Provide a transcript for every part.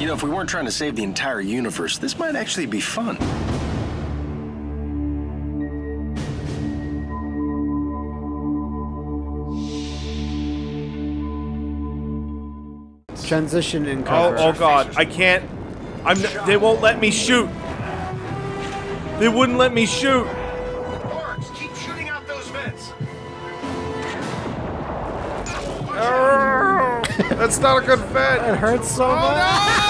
You know, if we weren't trying to save the entire universe, this might actually be fun. Transition in Oh, cover. oh god, I can't. I'm. n- They won't let me shoot. They wouldn't let me shoot. Barks, keep shooting out those vents. That's not a good vent. It hurts so oh, much.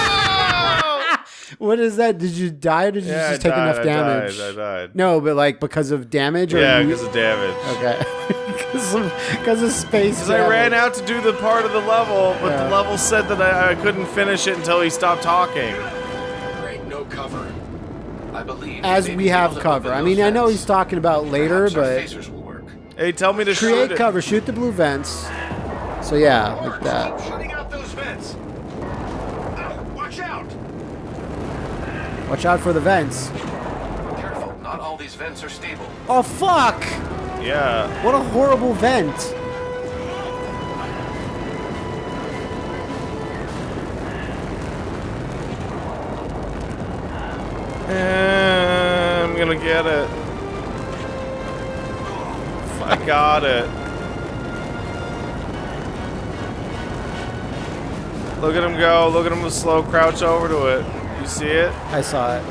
What is that? Did you die or did you Yeah, I just take died, enough I damage? died, I died. No, but like because of damage or Yeah, you- because of damage. Okay. Because of, because of space. Because I ran out to do the part of the level, but Yeah. the level said that I, I couldn't finish it until he stopped talking. Great, no cover. I believe As we have cover. I those mean, I know he's talking about later, Perhaps our but phasers will work. Hey, tell me to shoot create it. cover, shoot the blue vents. So yeah, like that. keep shooting out those vents. Ow, watch out! Watch out for the vents. Careful, not all these vents are stable. Oh fuck! Yeah. What a horrible vent. I'm gonna get it. I got it. Look at him go. Look at him slow crouch over to it. You see it? I saw it.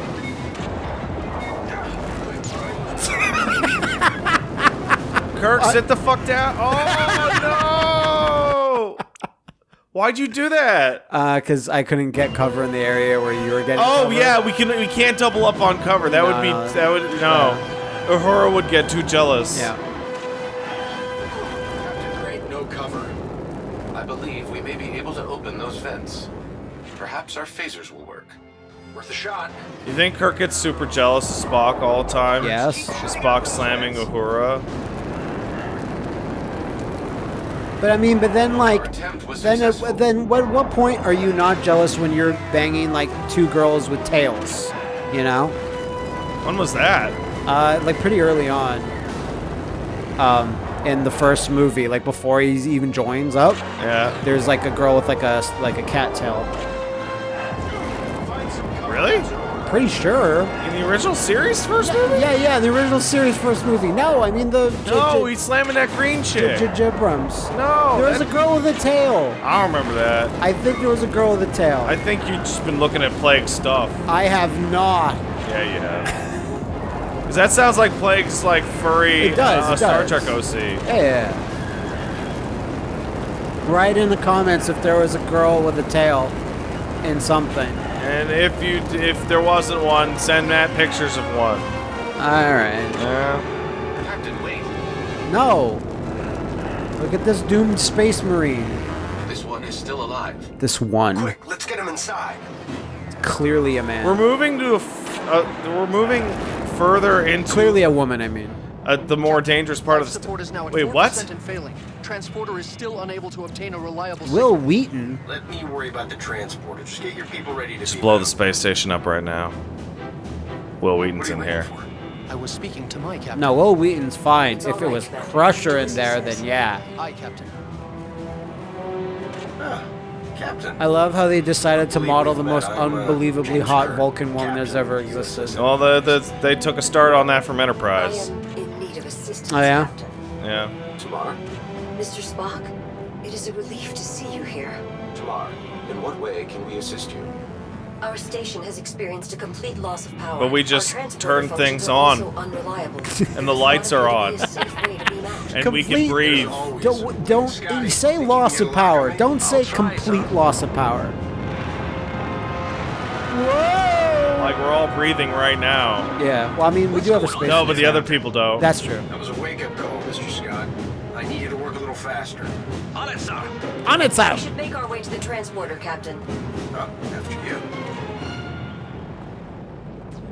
Kirk, sit the fuck down. Oh no! Why'd you do that? Uh, cause I couldn't get cover in the area where you were getting. Oh cover. yeah, we can we can't double up on cover. That would be no. that would no. Uhura would get too jealous. Yeah. Captain Great, no cover. I believe we may be able to open those vents. Perhaps our phasers will work. Worth a shot. You think Kirk gets super jealous of Spock all the time? Yes. Is Spock slamming Uhura? But I mean, but then like, then uh, then what what point are you not jealous when you're banging like two girls with tails? You know, When was that? uh, like pretty early on. Um, in the first movie, like before he even joins up, Yeah. there's like a girl with like a like a cat tail. Really? Pretty sure. In the original series first movie? Yeah, yeah, the original series first movie. No, I mean the No, he's slamming that green chick. J- J- Jibrams. No, there was a girl with a tail. I don't remember that. I think there was a girl with a tail. I think you've just been looking at Plague stuff. I have not. Yeah, you have. Because that sounds like Plague's like furry It does, uh, it Star does. Trek OC. Yeah. Write in the comments if there was a girl with a tail in something. And if you if there wasn't one, send Matt pictures of one. All right. Yeah. Captain, wait. No. Look at this doomed space marine. This one is still alive. This one. Quick, let's get him inside. Clearly a man. We're moving to a. F- uh, we're moving further into Clearly a woman, I mean. uh, the more dangerous part of the. support is now Wait, what? and failing. Transporter is still unable to obtain a reliable Will signal. Wheaton. Let me worry about the transporter. Just get your people ready to Just blow out. the space station up right now. Wil Wheaton's in here. for? I was speaking to my captain. No, Wil Wheaton's fine. If it was Crusher in there, then yeah. Aye, Captain. Ah, Captain. I love how they decided to model the most I'm, unbelievably hot Kirk, Vulcan woman that's ever existed. Well, the, the they took a start on that from I Enterprise. am in need of assistance, Oh, yeah? Captain. Yeah. T'Mar? Mr. Spock, it is a relief to see you here. T'Mar, in what way can we assist you? Our station has experienced a complete loss of power. But we just transporter turned things on. also unreliable. And the lights are on. It is a safe way to beam out. And we can breathe. Don't, don't Scotty, say loss of get a lock power. Don't I'll say complete son. loss of power. Like we're all breathing right now. Yeah. Well, I mean, we do have a space. No, but the other people don't. That's true. That was a wake-up call, Mr. Scott. Faster. On it, sir. On its We should make our way to the transporter, Captain. Oh, after you.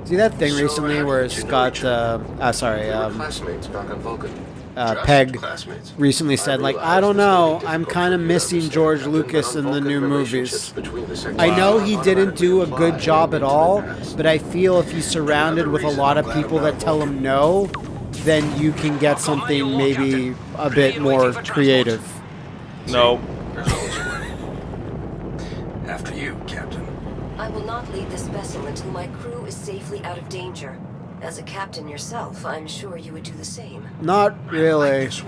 See that thing So, recently where did you know Scott, each uh, uh sorry, um, classmates back on Vulcan. uh, Peg classmates. recently I said, like, I don't this may be know, I'm kind of for you to missing George Lucas in the new movies. the I know he didn't do a good job at all, but I feel if he's surrounded with a lot of people that tell him no, then you can get something maybe a bit more creative. No. There's always a way. After you, Captain. I will not leave this vessel until my crew is safely out of danger. As a captain yourself, I'm sure you would do the same. Not really. This.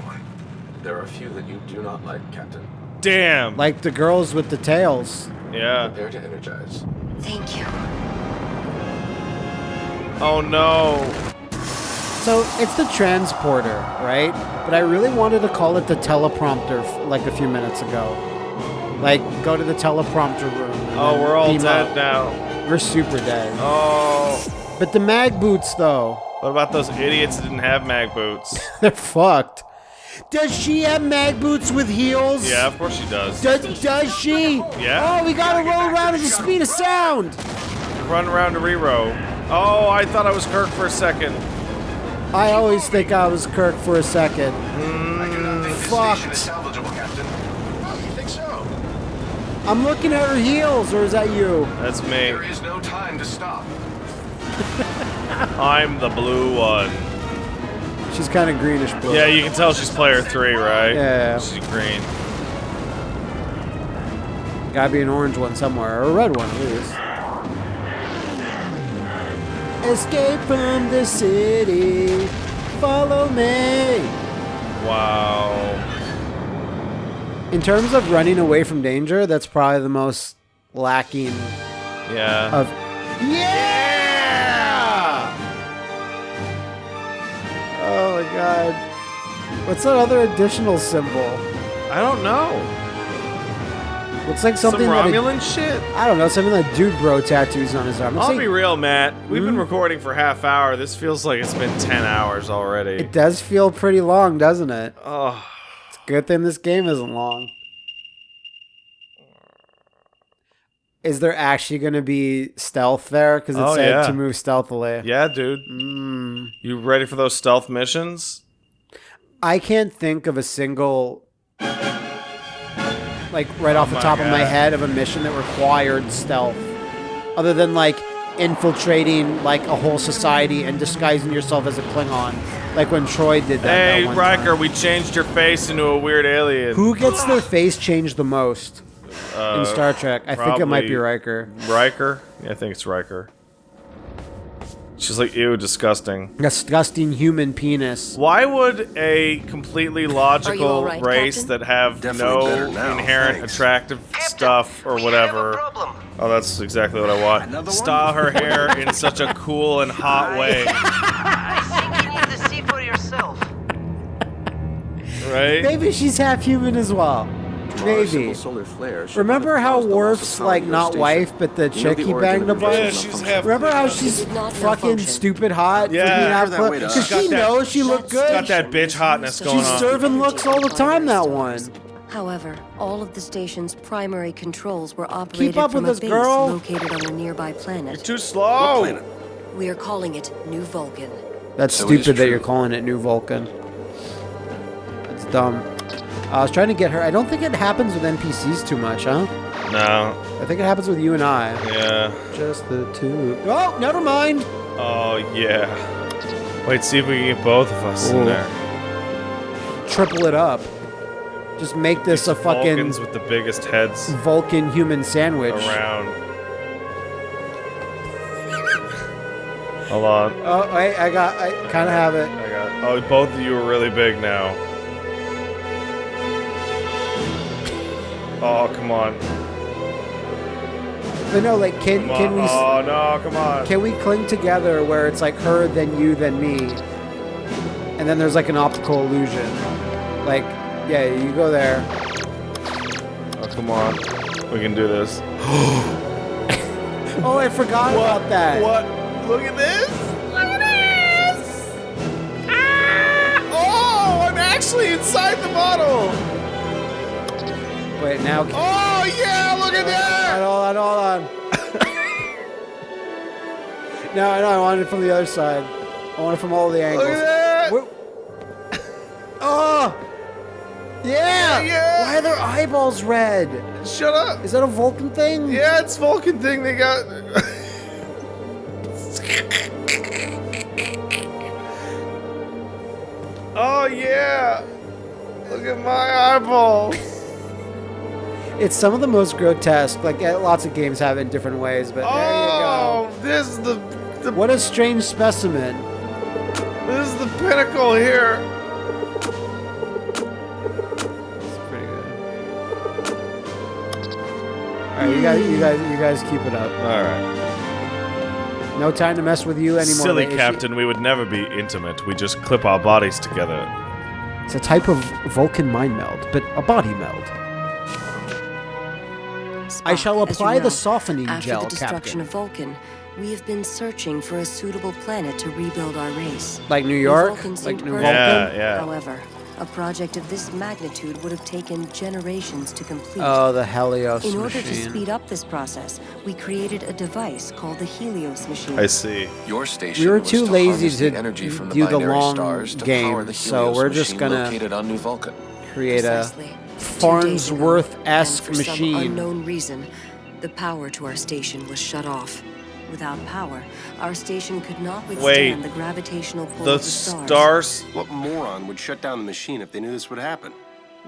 There are a few that you do not like, Captain. Damn. Like the girls with the tails. yeah. Prepare to energize. Thank you. Oh no. So it's the transporter, right? But I really wanted to call it the teleprompter like a few minutes ago. Like, go to the teleprompter room. Oh, we're all dead up. now. We're super dead. Oh. But the mag boots, though, What about those idiots that didn't have mag boots? they're fucked. Does she have mag boots with heels? Yeah, of course she does. Does, does she? Yeah. Oh, we gotta roll around at the speed of sound. Run around to rerow. Oh, I thought I was Kirk for a second. I always think I was Kirk for a second. Mm. I do not think this fucked. station is salvageable, Captain. Oh, you think so? I'm looking at her heels, or is that you? That's me. There is no time to stop. I'm the blue one. She's kind of greenish blue. Yeah, you can tell she's player three, right? Yeah. She's green. Gotta be an orange one somewhere, or a red one at least. Escape from the city. Follow me. Wow. In terms of running away from danger, that's probably the most lacking Yeah. of. Yeah! Oh my god. What's that other additional symbol? I don't know. Looks like Some something that a- Romulan shit. I don't know, something that dude bro tattoos on his arm. Looks I'll like- be real, Matt. We've Hmm? been recording for half hour. This feels like it's been ten hours already. it does feel pretty long, doesn't it? oh, it's Good thing this game isn't long. Is there actually going to be stealth there? Because it Oh, said yeah. to move stealthily. yeah, dude. Mm. You ready for those stealth missions? I can't think of a single, like right off the my top of my head, of a mission that required stealth, other than like infiltrating like a whole society and disguising yourself as a Klingon, like when Troi did that. Hey, that one Riker, time. we changed your face into a weird alien. Who gets their face changed the most in Star Trek? I think it might be Uh, Riker. Riker? Yeah, I think it's Riker. She's like, ew, disgusting. Disgusting human penis. Why would a completely logical all right, race Captain? that have Definitely no now, inherent thanks. attractive stuff or whatever? Oh, that's exactly what I want. Style her hair in such a cool and hot way, I think you need to see for yourself. right? Maybe she's half human as well. Maybe. Remember how Worf's like not wife, but the chick he banged a bunch? Yeah, she's half. Remember how she's fucking stupid hot? Yeah. for being half Heard cla- way to Cause she that- knows she looked good. got that bitch hotness going on. She's serving looks all the time. That one. However, all of the station's primary controls were operated up from with a this base girl. located on a nearby planet. You're Too slow. We are calling it New Vulcan. That's So stupid that you're calling it New Vulcan. It's dumb. I was trying to get her. I don't think it happens with NPCs too much, huh? No. I think it happens with you and I. Yeah. Just the two. Oh, never mind. Oh yeah. Wait, see if we can get both of us Ooh. in there. Triple it up. Just make this a fucking Vulcans with the biggest heads Vulcan human sandwich. around. Hold on. Oh, wait, I got. I kind of have it. I got. Oh, both of you are really big now. Oh, come on. But no, like, can Come can on. we Oh no, come on. can we cling together where it's like her, then you, then me, and then there's like an optical illusion. Like, yeah, you go there. Oh, come on. We can do this. Oh, I forgot about that. What? Look at this. Look at this. Ah! Oh, I'm actually inside the bottle. Wait, now. Oh yeah, look at that. Hold on, hold on. no, I know. I want it from the other side. I want it from all the angles. Look at that. Oh! Yeah! Yeah. Why are their eyeballs red? Shut up. Is that a Vulcan thing? Yeah, it's Vulcan thing they got. oh yeah. Look at my eyeballs. It's some of the most grotesque. Like lots of games have it in different ways, but Oh, this is the, the. What a strange specimen. this is the pinnacle here. It's pretty good. All right, you guys, you guys, you guys keep it up. All right. No time to mess with you anymore. Silly captain, we would never be intimate. We just clip our bodies together. It's a type of Vulcan mind meld, but a body meld. I shall as you apply the know, softening After gel, the destruction Captain. of Vulcan, we have been searching for a suitable planet to rebuild our race. Like New New York, like New perfect. Vulcan. Yeah, yeah. However, a project of this magnitude would have taken generations to complete. Oh, the Helios In order to speed up this process, we created a device called the Helios machine. I see. Your station We were was too to lazy harness the to energy from the do the binary long stars to game, power the so we're just gonna- located on New Vulcan. Create a Precisely. Two days ago, Farnsworth-esque machine. for some unknown reason, the power to our station was shut off. Without power, our station could not withstand Wait. the gravitational pull The of the stars. stars. What moron would shut down the machine if they knew this would happen?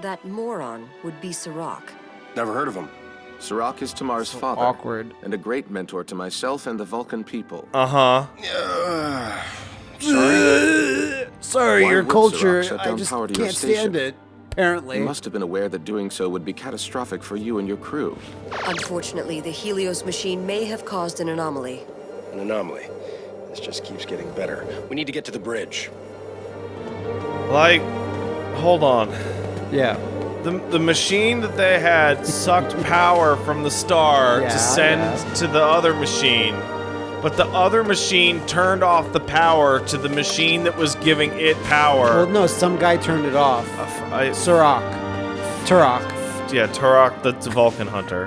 That moron would be Sirach. Never heard of him. Sirach is T'Mar's father. awkward. And a great mentor to myself and the Vulcan people. Uh huh. Sorry, Why your culture. I just power to your can't stand it. Apparently. You must have been aware that doing so would be catastrophic for you and your crew. Unfortunately, the Helios machine may have caused an anomaly. An anomaly. This just keeps getting better. We need to get to the bridge. Like, hold on. Yeah. The, the machine that they had sucked power from the star Yeah, to send yeah. to the other machine. But the other machine turned off the power to the machine that was giving it power. Well, no, some guy turned it off. Uh, f- I- Sirach. Turok. yeah, Turok, the Vulcan hunter.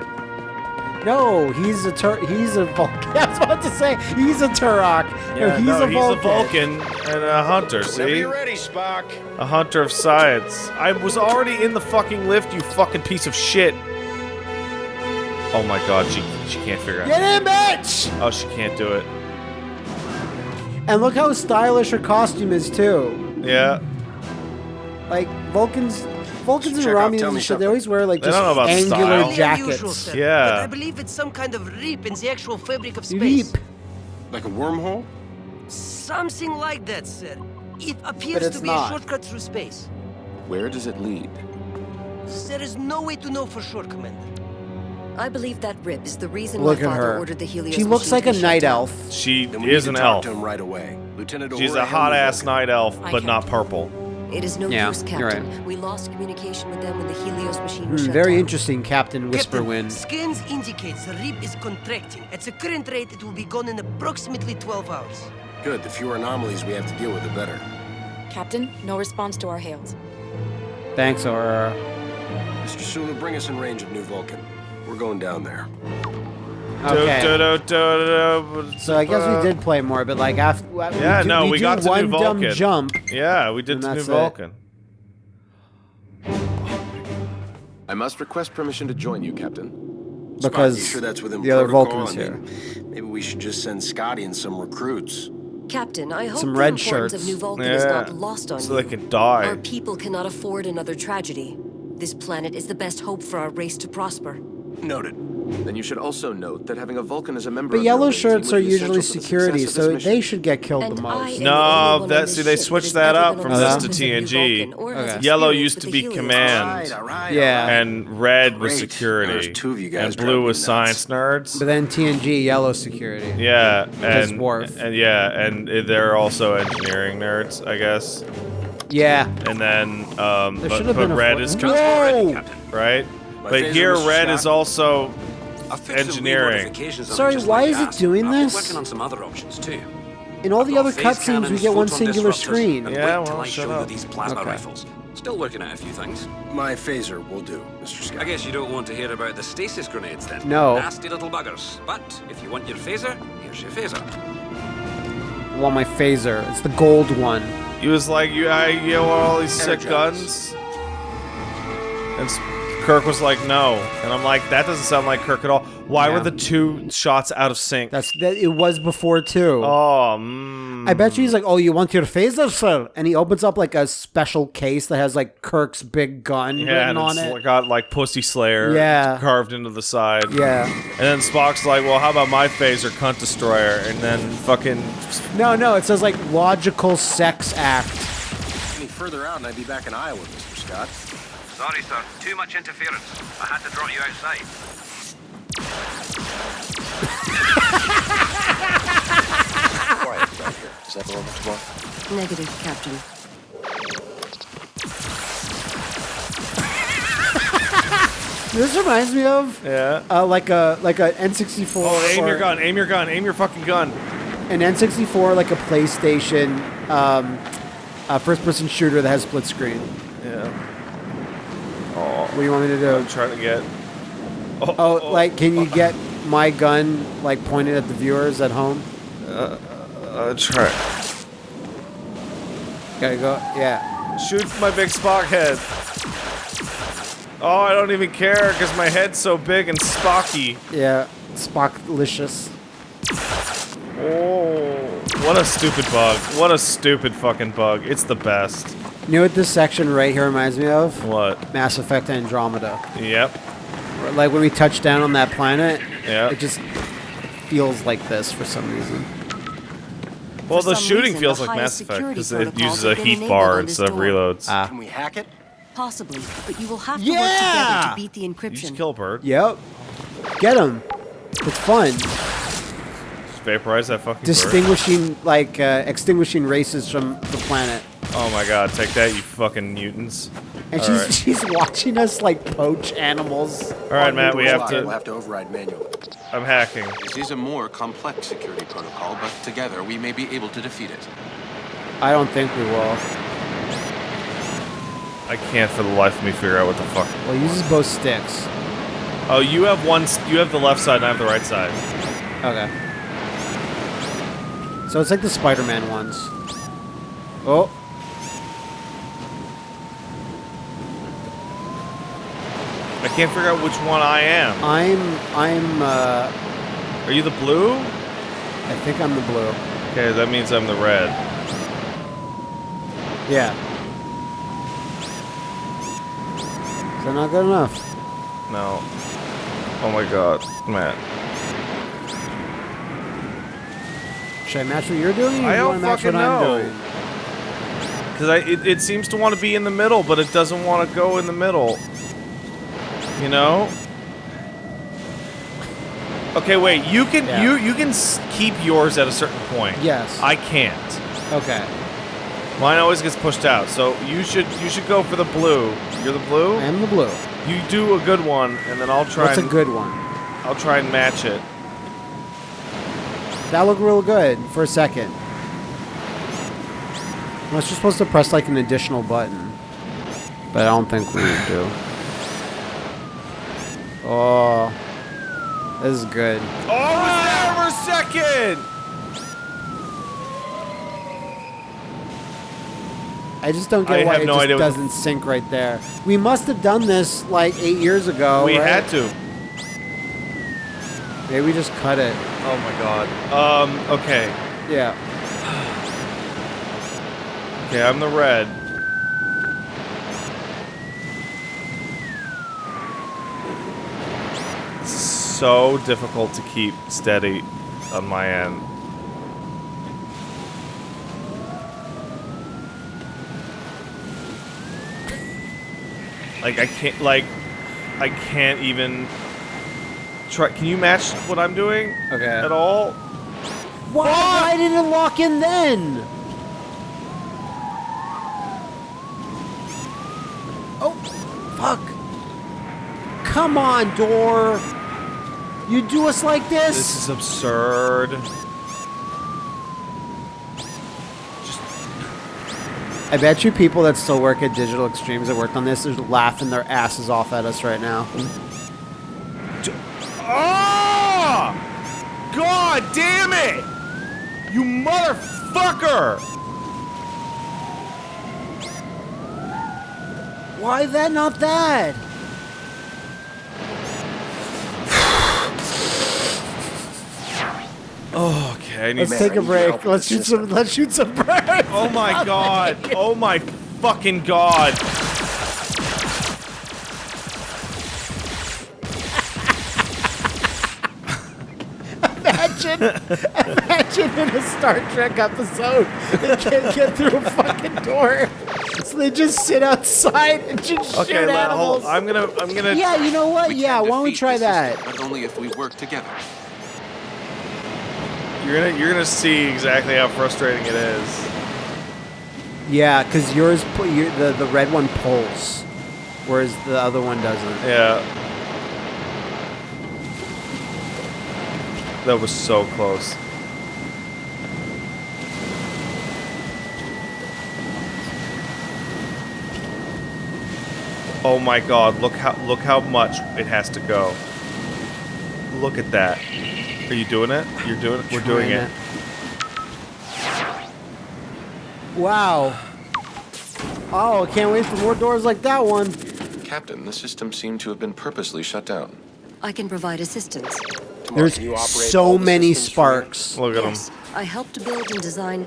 No, he's a Tur. He's a Vulcan. I was about to say he's a Turok. no, Yeah, he's no, a Vulcan. he's a Vulcan and a hunter, Whenever see? you're ready, Spock. A hunter of science. I was already in the fucking lift, you fucking piece of shit. Oh my god, she she can't figure out. Get in, bitch! Oh, she can't do it. And look how stylish her costume is too. Yeah. Like Vulcans, Vulcans and Romulans and shit. They always wear like They just don't know about angular style. jackets. Yeah. But I believe it's some kind of rip in the actual fabric of space. space. Like a wormhole? Something like that, sir. It appears to be not. a shortcut through space. Where does it lead? There is no way to know for sure, Commander. I believe that rip is the reason Look my at father her. ordered the Helios She looks like a night down. elf. She is need an elf. to him right away. Lieutenant She's Uhura a hot ass Vulcan. night elf, but not purple. It is no Yeah, use, Captain. right. We lost communication with them when the Helios machine was Hmm, shut very down. interesting, Captain Whisperwind. Captain, scans indicate the rib is contracting. At the current rate, it will be gone in approximately 12 hours. Good. The fewer anomalies we have to deal with, the better. Captain, no response to our hails. Thanks, Aurora. Mr. Sulu, bring us in range of New Vulcan. We're going down there. Okay. Do, do, do, do, do, So I guess we did play more, but like after Yeah, we do, no, we, we got to New one dumb jump. Yeah, we did And to New that's it. Vulcan. I must request permission to join you, Captain. Because Spock, you sure that's within the other? Vulcans I here. Maybe we should just send Scotty and some recruits. Captain, I hope Some the red importance shirts. of New Vulcan is not lost on So you. they can die. Our people cannot afford another tragedy. This planet is the best hope for our race to prosper. Noted. Then you should also note that having a Vulcan as a member But of your yellow shirts are usually essential the security, so this they should get killed And the most. am the only No, one that see they switched that has that ever up from this to surface of New TNG. Vulcan or has Okay. Yellow used to be command, All right, Yeah. and red was security, two of you guys and blue was nuts. science nerds. But then TNG yellow security. Yeah, and and yeah, and they're also engineering nerds, I guess. Yeah. And then, um, There but, should have but red fo- is Whoa! right. My But here, red is also I've fixed some engineering. re-modifications Sorry, why is it doing I've been this? working on some other options too. In all the other cutscenes, we get one singular screen. And Yeah, wait well, till I shut show up. you these plasma Okay. rifles. Still working out a few things. My phaser will do, Mr. Scott. I guess you don't want to hear about the stasis grenades then. No. Nasty little buggers. But if you want your phaser, here's your phaser. I want my phaser. It's the gold one. he was like, you, I, you know, all these sick guns. And s- Kirk was like, no. And I'm like, that doesn't sound like Kirk at all. Why Yeah. were the two shots out of sync? That's that. It was before too. oh, mm. I bet you he's like, "Oh, you want your phaser, sir?" And he opens up like a special case that has like Kirk's big gun yeah, written and on it's it. got like Pussy Slayer Yeah. carved into the side. yeah. And then Spock's like, well, how about my phaser, cunt destroyer? And then fucking. No, no. It says like logical sex act. Any further out, and I'd be back in Iowa, Mr. Scott. Sorry, sir. Too much interference. I had to draw you outside. Quiet back here. Is that normal, Spock? Negative, Captain. This reminds me of Yeah. uh, like a like a N64. Oh, aim or your gun, aim your gun, aim your fucking gun. An N64, like a PlayStation, um, uh, first-person shooter that has split screen. Yeah. What do you want me to do? I'm trying to get. Oh, like, can you get my gun like pointed at the viewers at home? Uh, try. Gotta go. Yeah. Shoot my big Spock head. Oh, I don't even care because my head's so big and Spocky. Yeah. Spocklicious. Oh, what a stupid bug. What a stupid fucking bug. It's the best. You know what this section right here reminds me of? What? Mass Effect Andromeda. Yep. Like when we touch down on that planet, Yeah. it just feels like this for some reason. Well, For the shooting reason, feels the like Mass Effect because it uses a heat bar instead of reloads. Ah. Can we hack it? Possibly, but you will have to Yeah! work together to beat the you encryption. just kill a bird. Yep. Get him. It's fun. Just vaporize that fucking bird. Distinguishing, like, uh, extinguishing races from the planet. Oh my god, take that, you fucking mutants. And All she's right. she's watching us like poach animals. All right, Matt, we have We'll to. have to override manually. I'm hacking. This is a more complex security protocol, but together we may be able to defeat it. I don't think we will. I can't for the life of me figure out what the fuck. Well, it uses both sticks. Oh, you have one. You have the left side, and I have the right side. Okay. So it's like the Spider-Man ones. Oh. I can't figure out which one I am. I'm I'm uh Are you the blue? I think I'm the blue. Okay, that means I'm the red. Yeah. Is that not good enough? No. Oh my god, Matt. Should I match what you're doing? Or I do match fucking what I'm know. doing? Because it, it seems to want to be in the middle, but it doesn't want to go in the middle. You know? Okay, wait. You can Yeah. you you can keep yours at a certain point. Yes. I can't. Okay. Mine always gets pushed out. So you should you should go for the blue. You're the blue. I am the blue. You do a good one, and then I'll try. What's a good one? I'll try and match it. That looked real good for a second. Unless you're supposed to press like an additional button. But I don't think we do. Oh. This is good. Oh, I was there for a second. I just don't get I why it no just doesn't sync right there. We must have done this like eight years ago. we right? had to. Maybe we just cut it. Oh my god. Um. Okay. Yeah. Okay. I'm the red. It's so difficult to keep steady on my end. Like I can't like I can't even try can you match what I'm doing Okay. at all? Why, why did it lock in then? Oh, fuck. Come on, door. You do us like this? This is absurd. I bet you people that still work at Digital Extremes that worked on this are laughing their asses off at us right now. God damn it! You motherfucker! Why is that not that? oh, okay. let's take a break. Let's shoot system. some. Let's shoot some birds. Oh my god! Oh my fucking god! Imagine, imagine in a Star Trek episode, they can't get through a fucking door, so they just sit outside and just Okay, shoot let, hold. animals. I'm gonna I'm gonna yeah, you know what? We yeah, why don't we try that? system, but only if we work together. you're gonna you're gonna see exactly how frustrating it is. Yeah, because yours, pu- your, the the red one pulls, whereas the other one doesn't. Yeah. That was so close. Oh my god, look how look how much it has to go. Look at that. Are you doing it? You're doing it? We're doing Trying it. Wow. Oh, I can't wait for more doors like that one. Captain, the system seemed to have been purposely shut down. I can provide assistance. T'Mar, There's can you operate all so many systems for sparks. Look at him. yes, I helped build and design.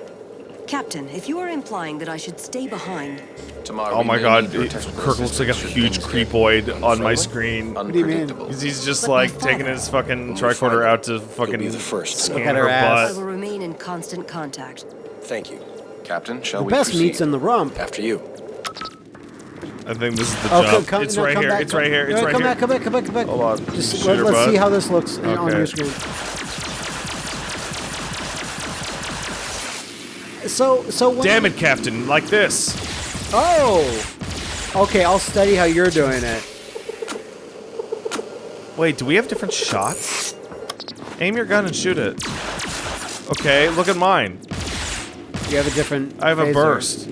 Captain, if you are implying that I should stay behind, T'Mar. Oh my god, it- Kirk looks like a huge creepoid on my unfriendly, screen. do you mean? Unpredictable. He's, he's just But like taking his fucking When we find tricorder out to fucking be the first scan Look at her her ass. I will remain in constant contact. Thank you. Captain, shall The we best proceed? meat's in the rump. After you. I think this is the Oh, jump. come, come, it's no, right here. back, it's right here. It's right come here. back, come back, come back, come back. Hold on. Just Shoot let, us see how this looks in- on your screen. So, so when, Damn it, Captain! Like this. Oh, okay. I'll study how you're doing it. Wait, do we have different shots? Aim your gun and shoot it. Okay, look at mine. You have a different. I have a burst.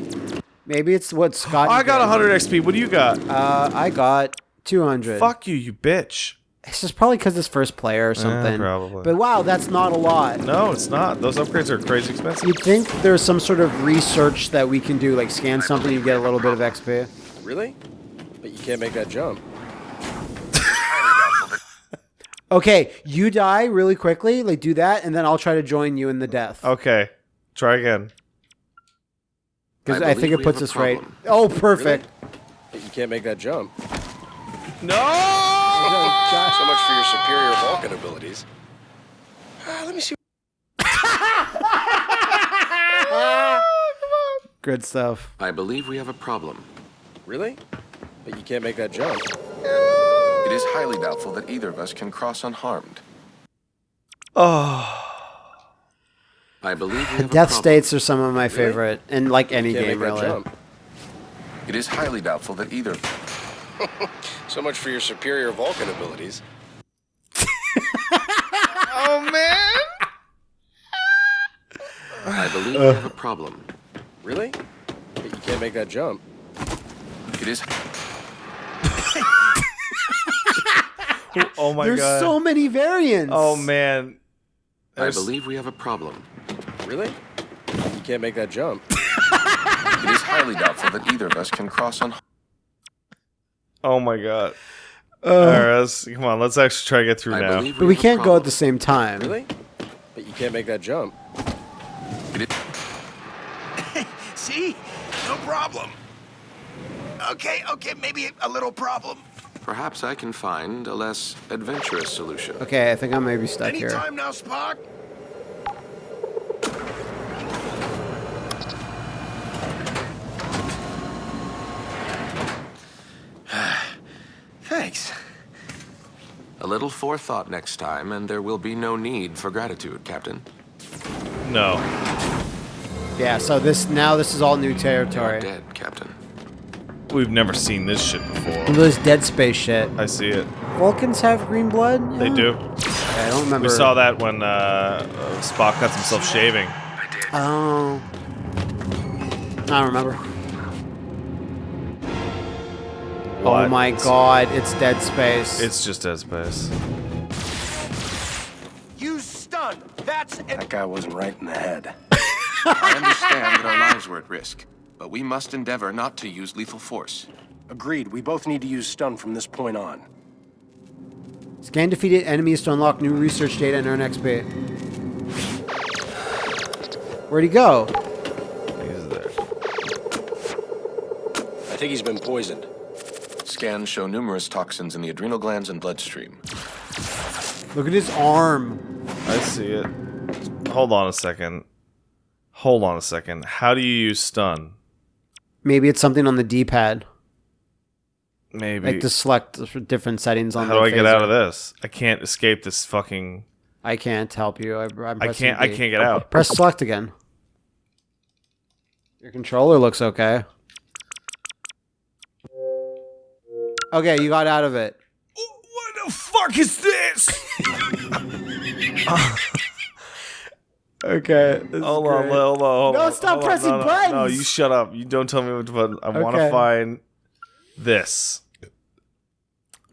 Maybe it's what Scott. I got 100 XP. What do you got? Uh, I got 200. Fuck you, you bitch. It's just probably because it's first player or something. probably. But wow, that's not a lot. No, it's not. Those upgrades are crazy expensive. You'd think there's some sort of research that we can do, like scan something, you get a little bit of XP. Really? But you can't make that jump. Okay, you die really quickly, like do that, and then I'll try to join you in the death. Okay, try again. Because I I, think it puts us right. Oh, perfect. But you can't make that jump. No! So much for your superior Vulcan abilities. Ah, let me see. Good stuff. I believe we have a problem. Really? But you can't make that jump. It is highly doubtful that either of us can cross unharmed. Oh. I believe we have Death problem. states are some of my favorite, in like any game, really. jump. It is highly doubtful that either. So much for your superior Vulcan abilities. Oh man! I believe we have a problem. Really? But you can't make that jump. It is. Oh my There's god. so many variants. oh man. I believe we have a problem. Really? You can't make that jump. It is highly doubtful that either of us can cross on. Oh my god. Uh, Alright, let's, come on, let's actually try to get through I now. believe But we can't go at the same time. Really? But you can't make that jump. See? No problem. Okay, okay, maybe a little problem. Perhaps I can find a less adventurous solution. Okay, I think I may be stuck here. Anytime now, Spock. Thanks. A little forethought next time, and there will be no need for gratitude, Captain. No. Yeah, so this now this is all new You are territory. dead, Captain. We've never seen this shit before. This Dead Space shit. I see it. Vulcans have green blood? They do. Yeah, I don't remember. We saw that when uh, uh, Spock cuts himself shaving. Oh. I don't remember. Oh What? my god, it's Dead Space. It's just Dead Space. You stun. That's an That guy wasn't right in the head. I understand that our lives were at risk, but we must endeavor not to use lethal force. Agreed. We both need to use stun from this point on. Scan defeated enemies to unlock new research data and earn XP. Where'd he go? He's there. I think he's been poisoned. Scans show numerous toxins in the adrenal glands and bloodstream. Look at his arm. I see it. Hold on a second. Hold on a second. How do you use stun? Maybe it's something on the D-pad. Maybe. Like to select different settings on How do I get out of this? I can't escape this fucking. I can't help you. I, I'm I can't. I B. can't get out. Press select again. Your controller looks okay. Okay, you got out of it. Oh, what the fuck is this? Okay. hold on, hold on, hold on, No, stop hold on, pressing buttons. no, No, you shut up. You don't tell me what to button. I want to find this.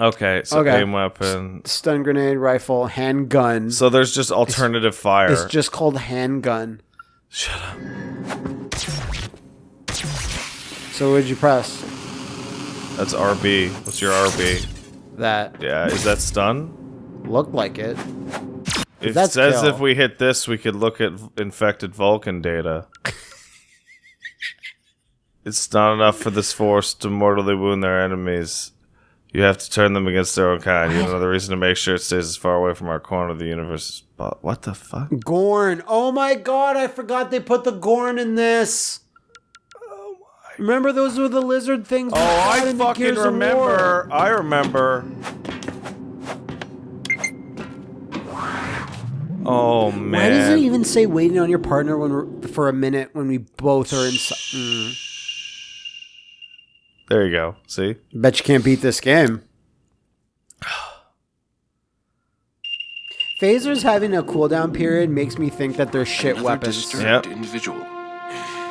Okay, so Okay. aim weapon. Stun grenade, rifle, handgun. So there's just alternative fire. It's just called handgun. Shut up. So what'd you press? That's RB. What's your RB? That Yeah, is that stun? looked like it. It That's says kill. if we hit this, we could look at infected Vulcan data. it's not enough for this force to mortally wound their enemies. You have to turn them against their own kind. Yet another reason to make sure it stays as far away from our corner of the universe. But what the fuck? Gorn. Oh my god, I forgot they put the Gorn in this. Remember those were the lizard things? Oh, I fucking Gears of War? remember. I remember. Oh man. Why does it even say waiting on your partner when we're, for a minute when we both are inside? Mm. There you go. See? Bet you can't beat this game. Phasers having a cooldown period makes me think that they're shit Another weapons. disturbed individual.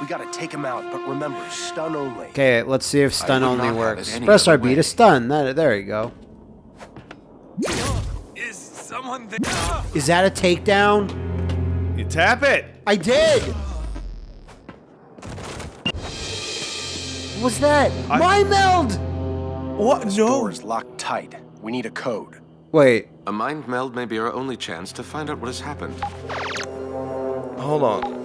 We gotta take him out, but remember, stun only. Okay, let's see if stun only works. it any Press RB way. to stun. That, there you go. Is someone there? Ah! Is that a takedown? You tap it. I did. What was that? I- My meld. What? Door is locked tight. We need a code. Wait. A mind meld may be our only chance to find out what has happened. Hold on.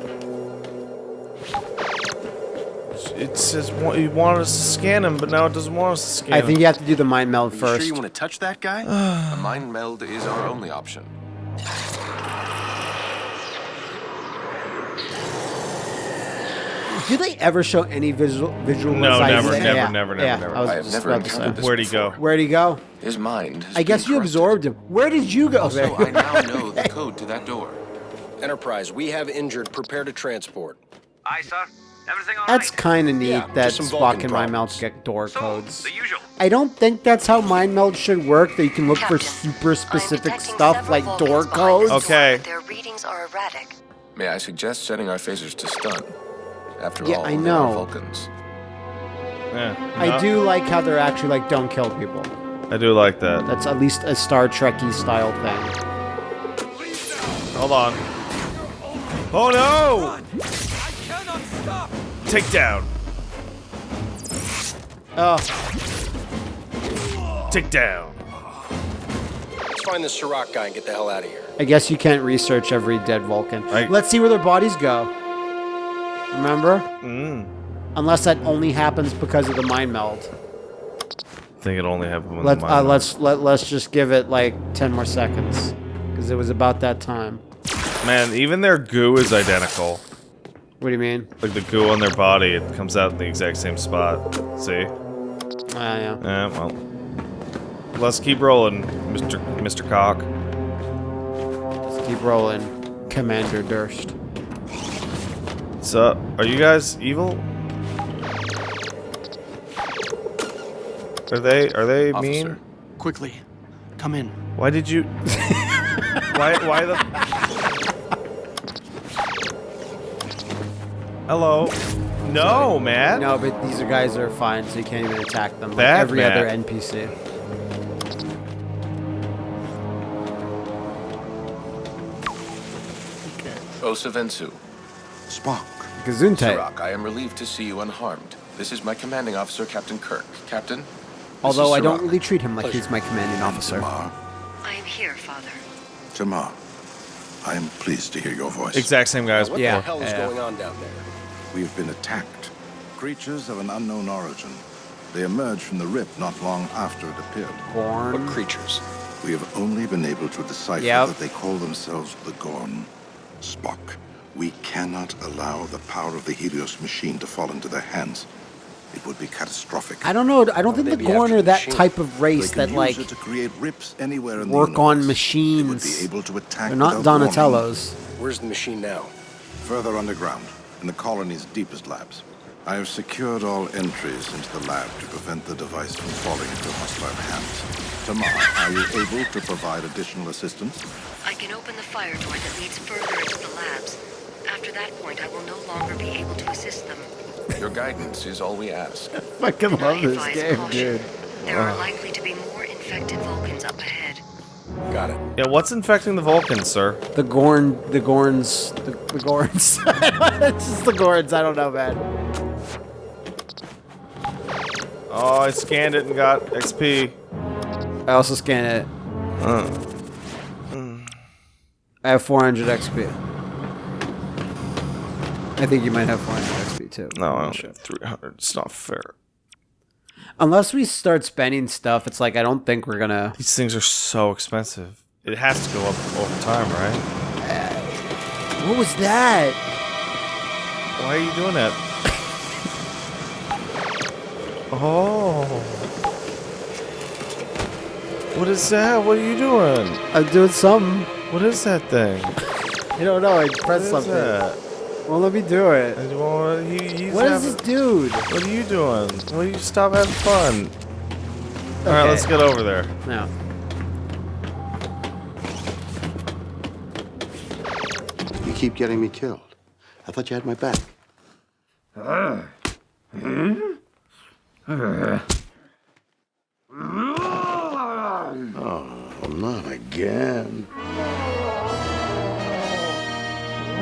It says wa- you want us to scan him, but now it doesn't want us to scan I him. think you have to do the mind meld first. Are you sure you want to touch that guy? A mind meld is our only option. Do they ever show any visual visual? No, never, never, yeah, never, never, yeah, never. I was I have never about encountered this Where'd he go? Where'd he go? His mind has I guess you corrupted. absorbed him. Where did you go? Also, I now know the code to that door. Enterprise, we have injured. Prepare to transport. Aye, sir. Everything all That's right? kind of neat Yeah, that just some Spock and Mind Meld get door So, codes. the usual. I don't think that's how Mind Meld should work. That you can look for super specific stuff like door codes. this door, Okay. Their readings are erratic. May I suggest setting our phasers to stun? After Yeah, all, I they are know. Vulcans. Yeah. I No, do like how they're actually like don't kill people. I do like that. That's at least a Star Trekky style thing. Hold on. Oh no! Take down. Oh, Take down. Let's find this Sirach guy and get the hell out of here. I guess you can't research every dead Vulcan. I- Let's see where their bodies go. Remember? Mm. Unless that only happens because of the mind meld. I think it only happened when Let the uh, mind let's let let's just give it like ten more seconds, because it was about that time. Man, even their goo is identical. What do you mean? Like the goo on their body, it comes out in the exact same spot. See? Ah, yeah. Yeah, well. Let's keep rolling, Mr. Mr. Cock. Let's keep rolling, Commander Durst. What's up? Are you guys evil? Are they are they Officer, mean? quickly, come in. Why did you Why why the Hello? No, man. No, but these are guys are fine, so you can't even attack them like Bad every other NPC. Osavensu. Spock. Gesundheit. Sirach, I am relieved to see you unharmed. This is my commanding officer, Captain Kirk. Captain? Although I don't really treat him like he's my commanding officer. I am here, Father. T'Mar, I am pleased to hear your voice. Exact same guys. What Yeah, the hell is yeah. going on down there? We have been attacked. Creatures of an unknown origin. They emerged from the rip not long after it appeared. What Gorn. creatures? We have only been able to decipher Yep. that they call themselves the Gorn. Spock, we cannot allow the power of the Helios machine to fall into their hands. It would be catastrophic. I don't know. I don't think the Gorn are that machine. type of race that like to create rips anywhere in work the on machines. They would be able to attack They're not without warning. Donatellos. Where's the machine now? Further underground, in the colony's deepest labs. I have secured all entries into the lab to prevent the device from falling into hostile hands. T'Mar, are you able to provide additional assistance? I can open the fire door that leads further into the labs. After that point, I will no longer be able to assist them. Your guidance is all we ask. fucking And I love this game, caution. dude. There are likely to be more infected Vulcans up ahead. Got it. Yeah, what's infecting the Vulcans, sir? The Gorn, the Gorns, the, the Gorns. it's just the Gorns. I don't know, man. Oh, I scanned it and got XP. I also scanned it. Uh, I have 400 XP. I think you might have 400 XP too. no, I only have 300. It's not fair. Unless we start spending stuff, it's like I don't think we're gonna. These things are so expensive. It has to go up over time, right? What was that? Why are you doing that? oh. What is that? What are you doing? I'm doing something. What is that thing? You don't know. I pressed something. that? Well, let me do it. I want- he- he's What is having- this dude? What are you doing? Will you stop having fun? All right, let's get over there. No. You keep getting me killed. I thought you had my back. Uh, hmm? uh. Oh, not again.